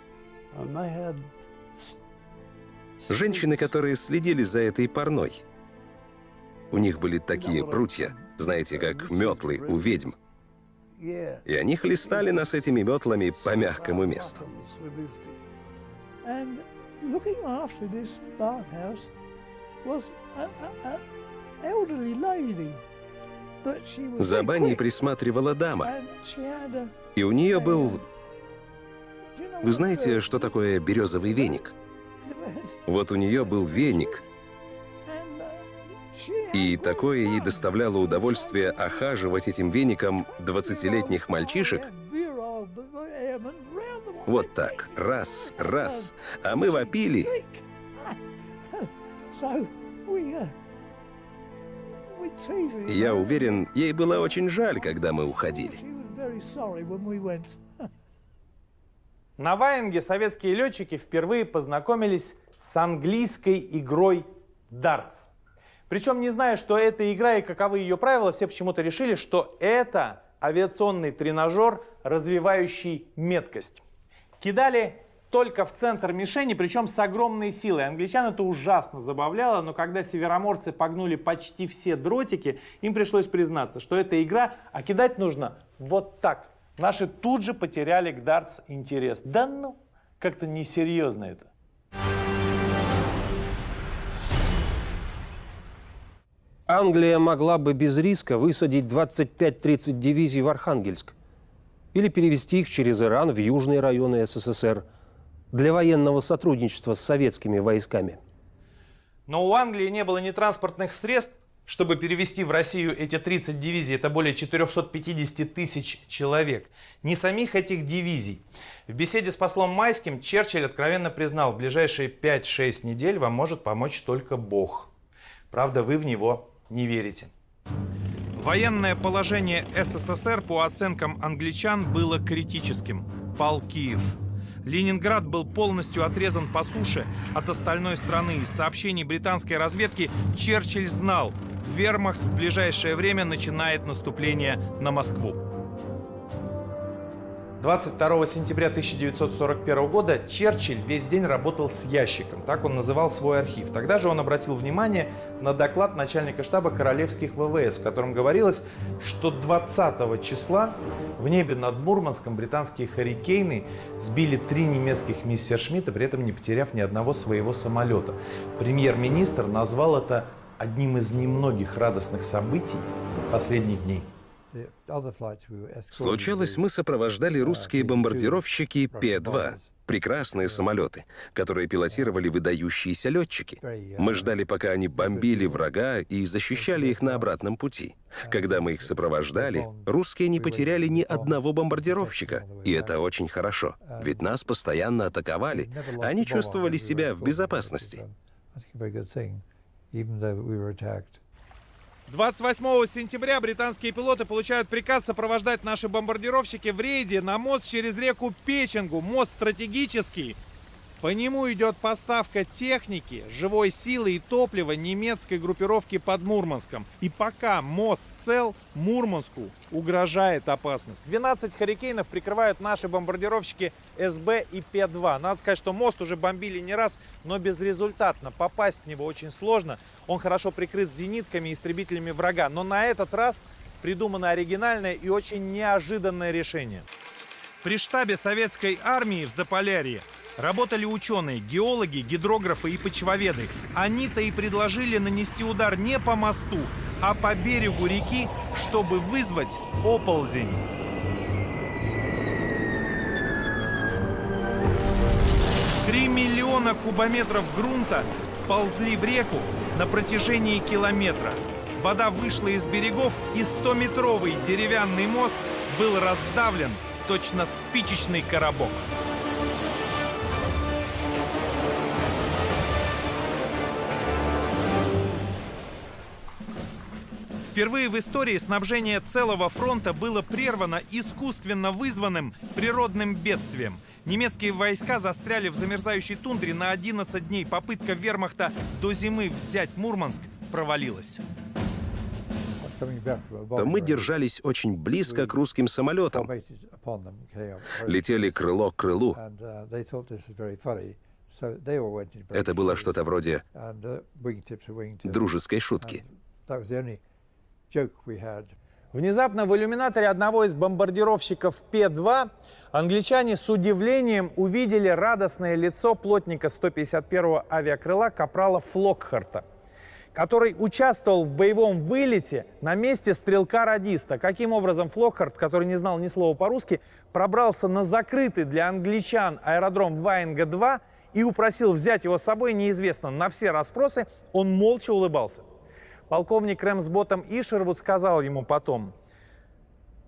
Женщины, которые следили за этой парной. У них были такие прутья, знаете, как метлы у ведьм. И они хлестали нас этими метлами по мягкому месту. За баней присматривала дама, и у нее был... Вы знаете, что такое березовый веник? [laughs] Вот у нее был веник, и такое ей доставляло удовольствие охаживать этим веником 20-летних мальчишек вот так, раз, раз, а мы вопили. Я уверен, ей было очень жаль, когда мы уходили. На Ваенге советские летчики впервые познакомились с английской игрой дартс. Причем, не зная, что это игра и каковы ее правила, все почему-то решили, что это авиационный тренажер, развивающий меткость. Кидали только в центр мишени, причем с огромной силой. Англичан это ужасно забавляло, но когда североморцы погнули почти все дротики, им пришлось признаться, что это игра, а кидать нужно вот так. Наши тут же потеряли к дартс интерес. Да ну, как-то несерьезно это. Англия могла бы без риска высадить 25-30 дивизий в Архангельск или перевести их через Иран в южные районы СССР для военного сотрудничества с советскими войсками. Но у Англии не было ни транспортных средств, чтобы перевести в Россию эти 30 дивизий, это более 450 тысяч человек, ни самих этих дивизий. В беседе с послом Майским Черчилль откровенно признал, в ближайшие 5-6 недель вам может помочь только Бог. Правда, вы в него не верите. Военное положение СССР, по оценкам англичан, было критическим. Пал Киев. Ленинград был полностью отрезан по суше от остальной страны. Из сообщений британской разведки Черчилль знал, вермахт в ближайшее время начинает наступление на Москву. 22 сентября 1941 года Черчилль весь день работал с ящиком, так он называл свой архив. Тогда же он обратил внимание на доклад начальника штаба королевских ВВС, в котором говорилось, что 20 числа в небе над Мурманском британские «Харрикейны» сбили три немецких мистершмитта, при этом не потеряв ни одного своего самолета. Премьер-министр назвал это одним из немногих радостных событий последних дней. Случалось, мы сопровождали русские бомбардировщики П-2. Прекрасные самолеты, которые пилотировали выдающиеся летчики. Мы ждали, пока они бомбили врага и защищали их на обратном пути. Когда мы их сопровождали, русские не потеряли ни одного бомбардировщика. И это очень хорошо, ведь нас постоянно атаковали. Они чувствовали себя в безопасности. 28 сентября британские пилоты получают приказ сопровождать наши бомбардировщики в рейде на мост через реку Печенгу. Мост стратегический. По нему идет поставка техники, живой силы и топлива немецкой группировки под Мурманском. И пока мост цел, Мурманску угрожает опасность. 12 «Харикейнов» прикрывают наши бомбардировщики СБ и П-2. Надо сказать, что мост уже бомбили не раз, но безрезультатно. Попасть в него очень сложно. Он хорошо прикрыт зенитками и истребителями врага. Но на этот раз придумано оригинальное и очень неожиданное решение. При штабе советской армии в Заполярье Работали ученые, геологи, гидрографы и почвоведы. Они-то и предложили нанести удар не по мосту, а по берегу реки, чтобы вызвать оползень. Три миллиона кубометров грунта сползли в реку на протяжении километра. Вода вышла из берегов, и 100-метровый деревянный мост был раздавлен, точно спичечный коробок. Впервые в истории снабжение целого фронта было прервано искусственно вызванным природным бедствием. Немецкие войска застряли в замерзающей тундре на 11 дней. Попытка вермахта до зимы взять Мурманск провалилась. То мы держались очень близко к русским самолетам. Летели крыло к крылу. Это было что-то вроде дружеской шутки. Внезапно в иллюминаторе одного из бомбардировщиков П-2 англичане с удивлением увидели радостное лицо плотника 151-го авиакрыла капрала Флокхарта, который участвовал в боевом вылете на месте стрелка-радиста. Каким образом Флокхарт, который не знал ни слова по-русски, пробрался на закрытый для англичан аэродром Ваенга-2 и упросил взять его с собой, неизвестно. На все расспросы он молча улыбался. Полковник Рэмсботом Ишервуд сказал ему потом,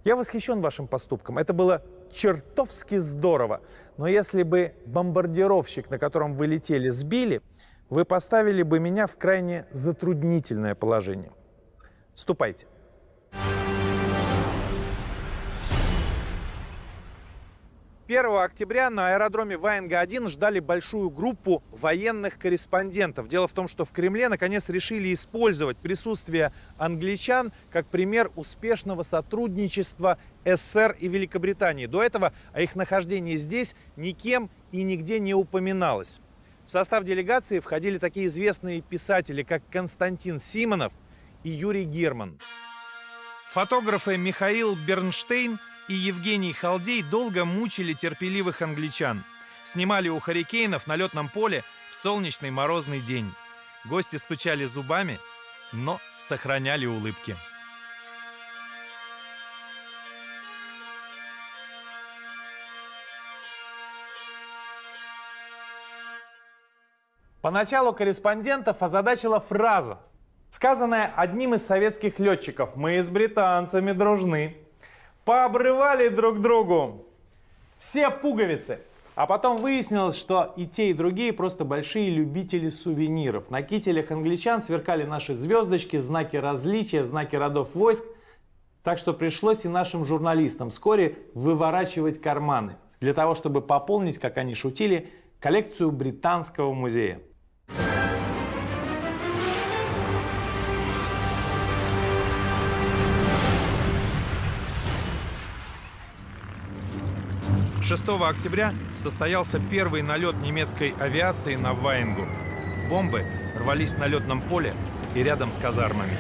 «Я восхищен вашим поступком. Это было чертовски здорово. Но если бы бомбардировщик, на котором вы летели, сбили, вы поставили бы меня в крайне затруднительное положение. Ступайте». 1 октября на аэродроме Ваенга-1 ждали большую группу военных корреспондентов. Дело в том, что в Кремле наконец решили использовать присутствие англичан как пример успешного сотрудничества СССР и Великобритании. До этого о их нахождении здесь никем и нигде не упоминалось. В состав делегации входили такие известные писатели, как Константин Симонов и Юрий Герман. Фотографы Михаил Бернштейн и Евгений Халдей долго мучили терпеливых англичан. Снимали у Харикейнов на летном поле в солнечный морозный день. Гости стучали зубами, но сохраняли улыбки. Поначалу корреспондентов озадачила фраза, сказанная одним из советских летчиков «Мы с британцами дружны» пообрывали друг другу все пуговицы. А потом выяснилось, что и те, и другие просто большие любители сувениров. На кителях англичан сверкали наши звездочки, знаки различия, знаки родов войск. Так что пришлось и нашим журналистам вскоре выворачивать карманы для того, чтобы пополнить, как они шутили, коллекцию Британского музея. 6 октября состоялся первый налет немецкой авиации на Ваенгу. Бомбы рвались на летном поле и рядом с казармами.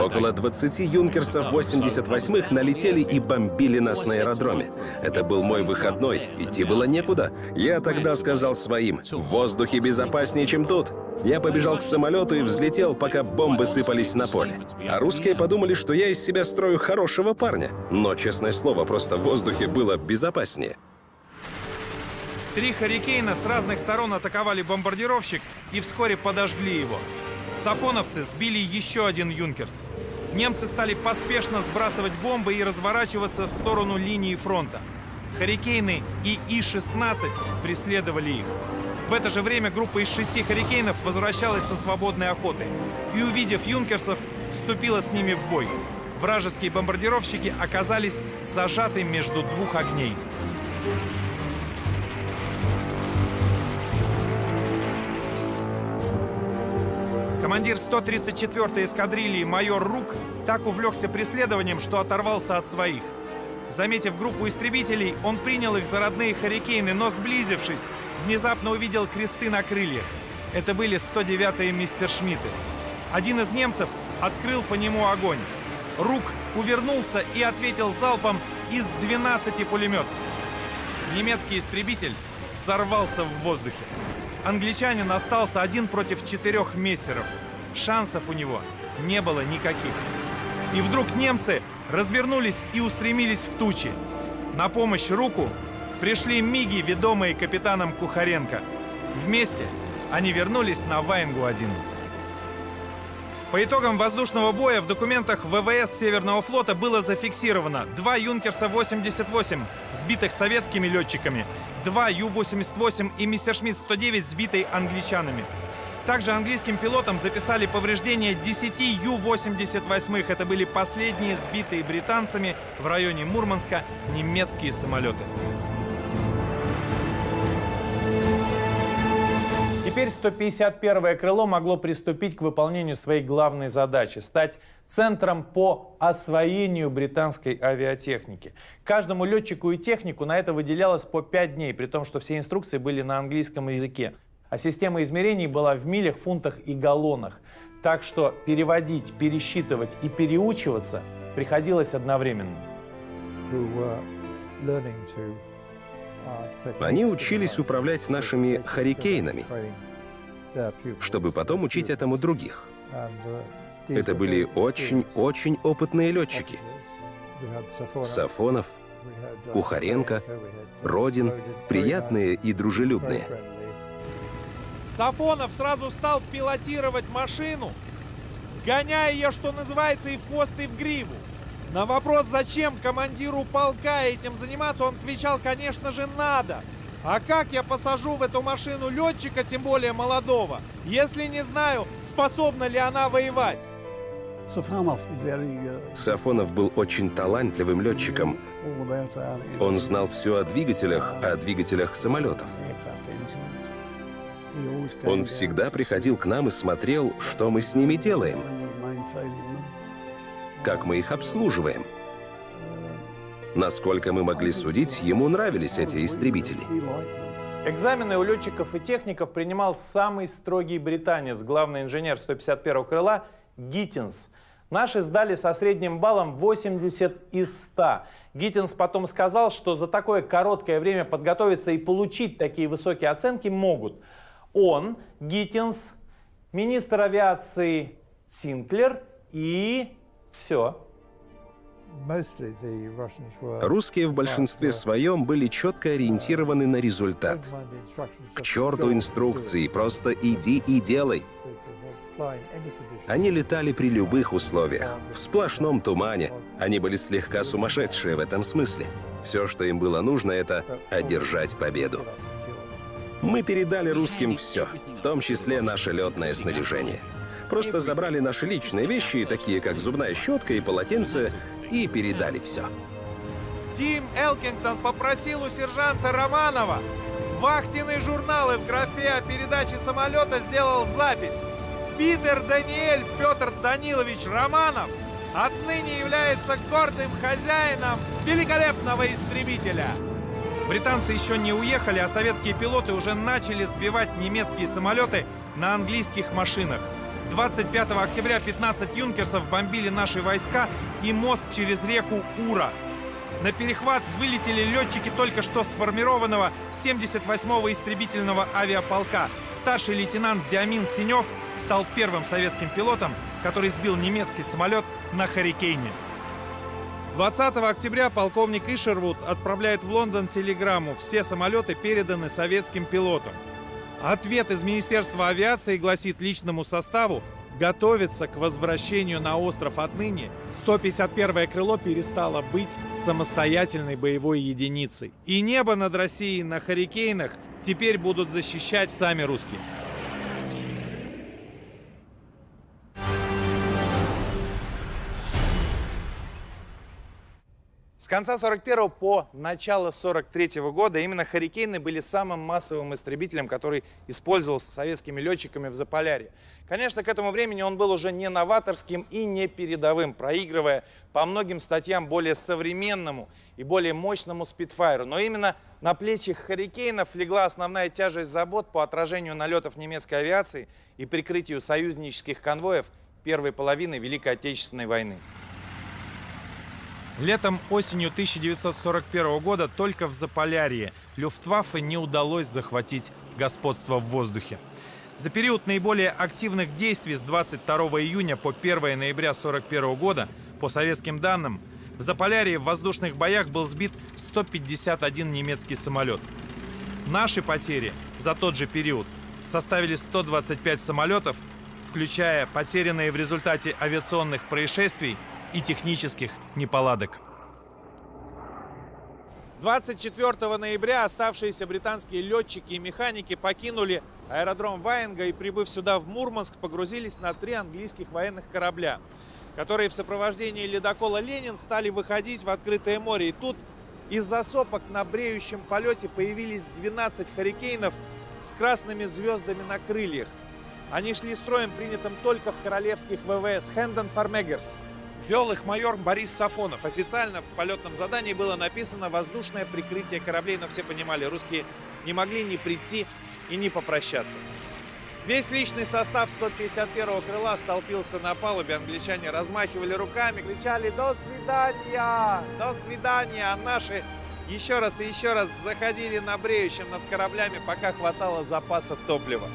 Около 20 юнкерсов 88-х налетели и бомбили нас на аэродроме. Это был мой выходной, идти было некуда. Я тогда сказал своим, в воздухе безопаснее, чем тут. Я побежал к самолету и взлетел, пока бомбы сыпались на поле. А русские подумали, что я из себя строю хорошего парня. Но, честное слово, просто в воздухе было безопаснее. Три «Харикейна» с разных сторон атаковали бомбардировщик и вскоре подожгли его. Сафоновцы сбили еще один «Юнкерс». Немцы стали поспешно сбрасывать бомбы и разворачиваться в сторону линии фронта. «Харикейны» и И-16 преследовали их. В это же время группа из шести «Харикейнов» возвращалась со свободной охоты и, увидев «Юнкерсов», вступила с ними в бой. Вражеские бомбардировщики оказались зажаты между двух огней. Командир 134-й эскадрильи майор Рук так увлекся преследованием, что оторвался от своих. Заметив группу истребителей, он принял их за родные «Харикейны», но, сблизившись, внезапно увидел кресты на крыльях. Это были 109-е мистершмитты. Один из немцев открыл по нему огонь. Рук увернулся и ответил залпом из 12 пулеметов. Немецкий истребитель взорвался в воздухе. Англичанин остался один против четырех мессеров. Шансов у него не было никаких. И вдруг немцы развернулись и устремились в тучи. На помощь руку пришли миги, ведомые капитаном Кухаренко. Вместе они вернулись на Вайнгу-1. По итогам воздушного боя в документах ВВС Северного флота было зафиксировано два Юнкерса-88, сбитых советскими летчиками, два Ю-88 и Мессершмитт-109, сбитые англичанами. Также английским пилотам записали повреждения 10 Ю-88. Это были последние сбитые британцами в районе Мурманска немецкие самолеты. Теперь 151-е крыло могло приступить к выполнению своей главной задачи – стать центром по освоению британской авиатехники. Каждому летчику и технику на это выделялось по 5 дней, при том, что все инструкции были на английском языке. А система измерений была в милях, фунтах и галлонах. Так что переводить, пересчитывать и переучиваться приходилось одновременно. Они учились управлять нашими «Харикейнами», чтобы потом учить этому других. Это были очень-очень опытные летчики. Сафонов, Кухаренко, Родин, приятные и дружелюбные. Сафонов сразу стал пилотировать машину, гоняя ее, что называется, и в хвост, и в гриву. На вопрос, зачем командиру полка этим заниматься, он отвечал, конечно же, надо. А как я посажу в эту машину летчика, тем более молодого, если не знаю, способна ли она воевать? Сафонов был очень талантливым летчиком. Он знал все о двигателях, о двигателях самолетов. Он всегда приходил к нам и смотрел, что мы с ними делаем, как мы их обслуживаем. Насколько мы могли судить, ему нравились эти истребители. Экзамены у летчиков и техников принимал самый строгий британец, главный инженер 151-го крыла Гиттинс. Наши сдали со средним баллом 80 из 100. Гиттинс потом сказал, что за такое короткое время подготовиться и получить такие высокие оценки могут – он, Гиттинс, министр авиации Синклер и все. Русские в большинстве своем были четко ориентированы на результат. К черту инструкции, просто иди и делай. Они летали при любых условиях, в сплошном тумане. Они были слегка сумасшедшие в этом смысле. Все, что им было нужно, это одержать победу. Мы передали русским все, в том числе наше летное снаряжение. Просто забрали наши личные вещи, такие как зубная щетка и полотенце, и передали все. Тим Элкингтон попросил у сержанта Романова вахтенные журналы в графе о передаче самолета сделал запись. Питер Даниэль Петр Данилович Романов отныне является гордым хозяином великолепного истребителя. Британцы еще не уехали, а советские пилоты уже начали сбивать немецкие самолеты на английских машинах. 25 октября 15 юнкерсов бомбили наши войска и мост через реку Ура. На перехват вылетели летчики только что сформированного 78-го истребительного авиаполка. Старший лейтенант Диамин Синев стал первым советским пилотом, который сбил немецкий самолет на Харикейне. 20 октября полковник Ишервуд отправляет в Лондон телеграмму. Все самолеты переданы советским пилотам. Ответ из Министерства авиации гласит личному составу готовиться к возвращению на остров отныне. 151-е крыло перестало быть самостоятельной боевой единицей. И небо над Россией на «Харикейнах» теперь будут защищать сами русские. С конца 41 по начало 43 года именно «Харикейны» были самым массовым истребителем, который использовался советскими летчиками в Заполярье. Конечно, к этому времени он был уже не новаторским и не передовым, проигрывая по многим статьям более современному и более мощному «Спитфайру». Но именно на плечи «Харикейнов» легла основная тяжесть забот по отражению налетов немецкой авиации и прикрытию союзнических конвоев первой половины Великой Отечественной войны. Летом осенью 1941 года только в Заполярье Люфтваффе не удалось захватить господство в воздухе. За период наиболее активных действий с 22 июня по 1 ноября 1941 года, по советским данным, в Заполярье в воздушных боях был сбит 151 немецкий самолет. Наши потери за тот же период составили 125 самолетов, включая потерянные в результате авиационных происшествий и технических неполадок. 24 ноября оставшиеся британские летчики и механики покинули аэродром Ваенга и, прибыв сюда в Мурманск, погрузились на три английских военных корабля, которые в сопровождении ледокола «Ленин» стали выходить в открытое море. И тут из-за сопок на бреющем полете появились 12 «Харикейнов» с красными звездами на крыльях. Они шли строем, принятым только в королевских ВВС «Хэндон Фармегерс», Вел их майор Борис Сафонов. Официально в полетном задании было написано «воздушное прикрытие кораблей», но все понимали, русские не могли ни прийти и не попрощаться. Весь личный состав 151-го крыла столпился на палубе. Англичане размахивали руками, кричали «До свидания! До свидания!» А наши еще раз и еще раз заходили на бреющем над кораблями, пока хватало запаса топлива.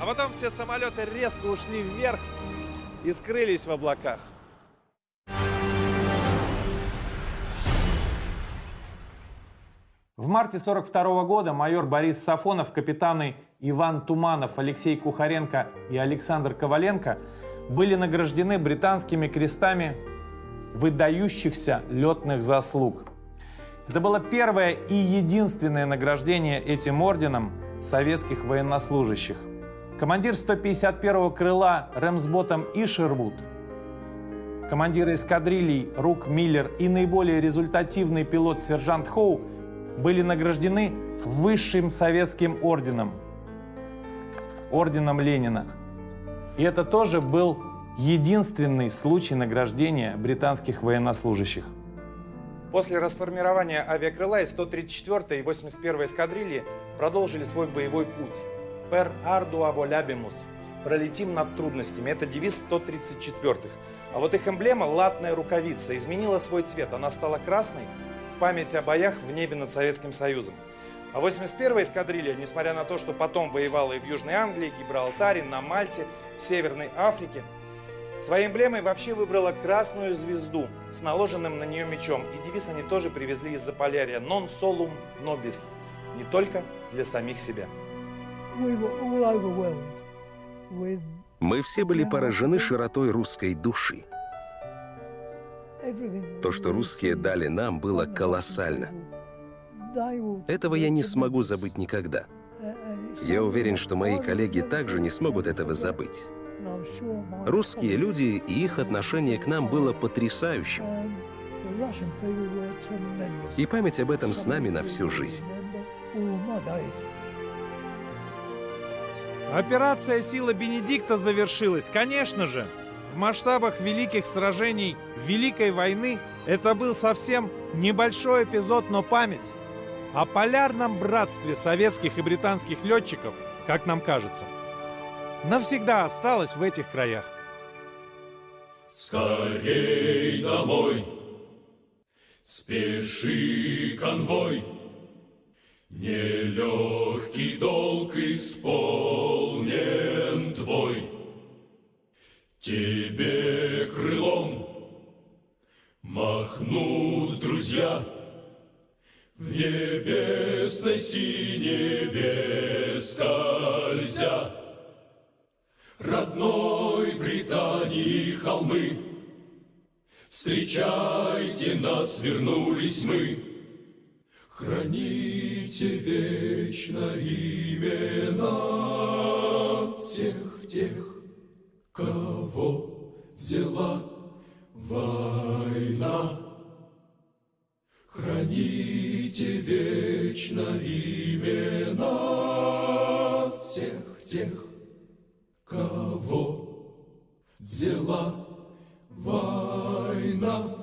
А потом все самолеты резко ушли вверх и скрылись в облаках. В марте 1942 года майор Борис Сафонов, капитаны Иван Туманов, Алексей Кухаренко и Александр Коваленко были награждены британскими крестами выдающихся летных заслуг. Это было первое и единственное награждение этим орденом советских военнослужащих. Командир 151-го крыла Рэмсботом Ишервуд, командиры эскадрилий Рук Миллер и наиболее результативный пилот сержант Хоу – были награждены высшим советским орденом, орденом Ленина. И это тоже был единственный случай награждения британских военнослужащих. После расформирования авиакрыла и 134 и 81 эскадрильи продолжили свой боевой путь. «Per ardua volabimus» – «Пролетим над трудностями» – это девиз 134-х. А вот их эмблема, латная рукавица, изменила свой цвет. Она стала красной, память о боях в небе над Советским Союзом. А 81-я эскадрилья, несмотря на то, что потом воевала и в Южной Англии, Гибралтаре, на Мальте, в Северной Африке, своей эмблемой вообще выбрала красную звезду с наложенным на нее мечом. И девиз они тоже привезли из Заполярья «Non solum nobis» – не только для самих себя. Мы все были поражены широтой русской души. То, что русские дали нам, было колоссально. Этого я не смогу забыть никогда. Я уверен, что мои коллеги также не смогут этого забыть. Русские люди и их отношение к нам было потрясающим. И память об этом с нами на всю жизнь. Операция «Сила Бенедикта» завершилась, конечно же. В масштабах великих сражений Великой войны это был совсем небольшой эпизод, но память о полярном братстве советских и британских летчиков, как нам кажется, навсегда осталась в этих краях. Скорей домой, спеши конвой, Нелегкий долг исполнен твой. Тебе крылом мах Махнут друзья в небесной синеве скользя. Родной Британии холмы, Встречайте нас, вернулись мы. Храните вечно имена всех тех, кого взяла война. Храните вечно имена всех тех, кого взяла война.